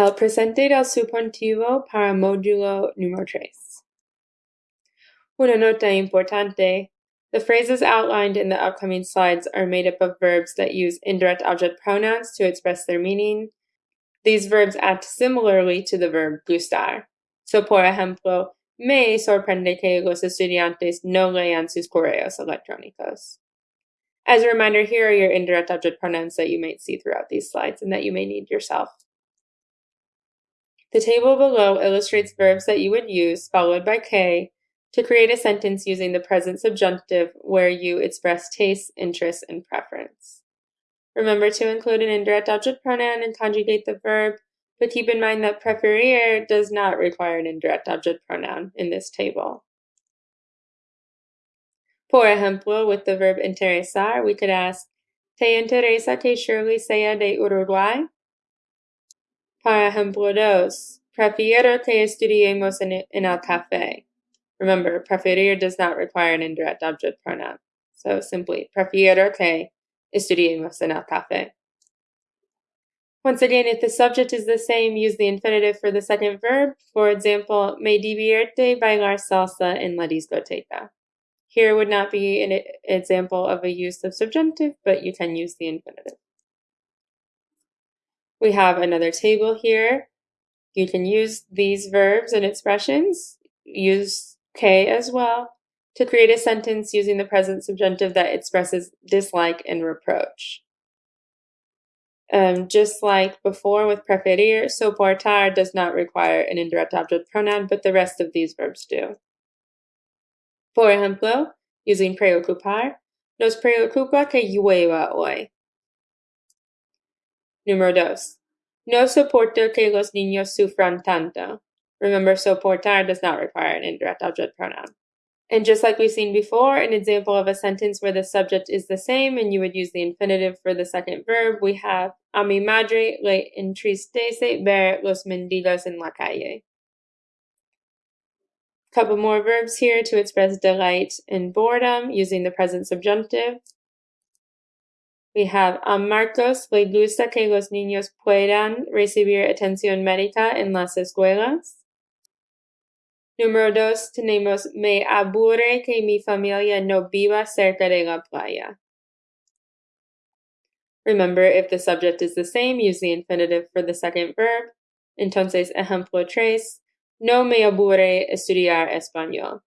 El presente del subjuntivo para módulo número tres. Una nota importante. The phrases outlined in the upcoming slides are made up of verbs that use indirect object pronouns to express their meaning. These verbs act similarly to the verb gustar. So, por ejemplo, me sorprende que los estudiantes no lean sus correos electrónicos. As a reminder, here are your indirect object pronouns that you might see throughout these slides and that you may need yourself. The table below illustrates verbs that you would use, followed by que, to create a sentence using the present subjunctive where you express taste, interest, and preference. Remember to include an indirect object pronoun and conjugate the verb, but keep in mind that preferir does not require an indirect object pronoun in this table. Por ejemplo, with the verb interesar, we could ask, ¿Te interesa que Shirley sea de Uruguay? Para ejemplo prefiero que estudiemos en, en el café. Remember, preferir does not require an indirect object pronoun. So simply, prefiero que estudiemos en el café. Once again, if the subject is the same, use the infinitive for the second verb. For example, me divierte bailar salsa en la discoteca. Here would not be an example of a use of subjunctive, but you can use the infinitive. We have another table here. You can use these verbs and expressions, use que as well, to create a sentence using the present subjunctive that expresses dislike and reproach. Um, just like before with preferir, soportar does not require an indirect object pronoun, but the rest of these verbs do. Por ejemplo, using preocupar, nos preocupa que llueva hoy. Número dos. No soporto que los niños sufran tanto. Remember, soportar does not require an indirect object pronoun. And just like we've seen before, an example of a sentence where the subject is the same and you would use the infinitive for the second verb, we have A mi madre le entristece ver los mendigos en la calle. Couple more verbs here to express delight and boredom using the present subjunctive. We have a Marcos le gusta que los niños puedan recibir atención médica en las escuelas. Número dos, tenemos me aburre que mi familia no viva cerca de la playa. Remember, if the subject is the same, use the infinitive for the second verb. Entonces, ejemplo tres, no me aburre estudiar español.